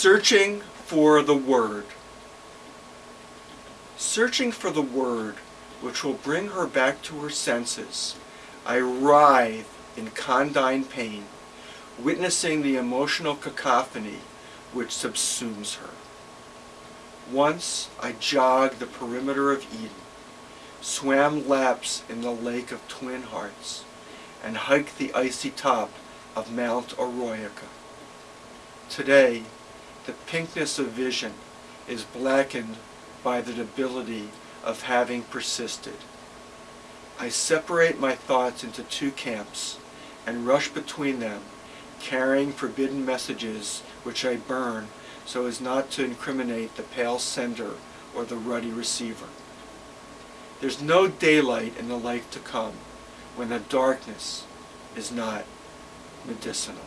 Searching for the Word. Searching for the Word which will bring her back to her senses, I writhe in condign pain, witnessing the emotional cacophony which subsumes her. Once I jogged the perimeter of Eden, swam laps in the lake of twin hearts, and hiked the icy top of Mount Oroyaca. Today, the pinkness of vision is blackened by the debility of having persisted. I separate my thoughts into two camps and rush between them, carrying forbidden messages which I burn so as not to incriminate the pale sender or the ruddy receiver. There's no daylight in the life to come when the darkness is not medicinal.